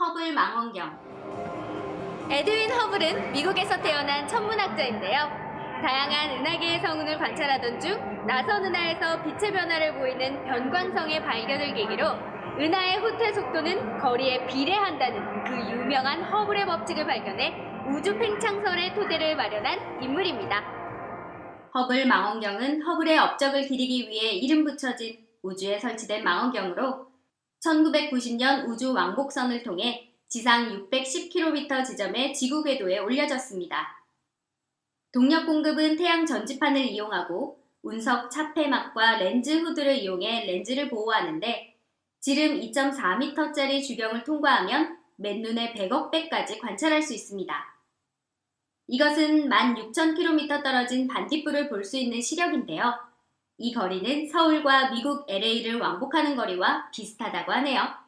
허블 망원경 에드윈 허블은 미국에서 태어난 천문학자인데요. 다양한 은하계의 성운을 관찰하던 중 나선 은하에서 빛의 변화를 보이는 변광성의 발견을 계기로 은하의 후퇴 속도는 거리에 비례한다는 그 유명한 허블의 법칙을 발견해 우주 팽창설의 토대를 마련한 인물입니다. 허블 망원경은 허블의 업적을 기리기 위해 이름 붙여진 우주에 설치된 망원경으로 1990년 우주 왕복선을 통해 지상 610km 지점의 지구 궤도에 올려졌습니다. 동력 공급은 태양 전지판을 이용하고 운석 차폐막과 렌즈 후드를 이용해 렌즈를 보호하는데 지름 2.4m짜리 주경을 통과하면 맨눈에 100억 배까지 관찰할 수 있습니다. 이것은 16,000km 떨어진 반딧불을 볼 수 있는 시력인데요. 이 거리는 서울과 미국 LA를 왕복하는 거리와 비슷하다고 하네요.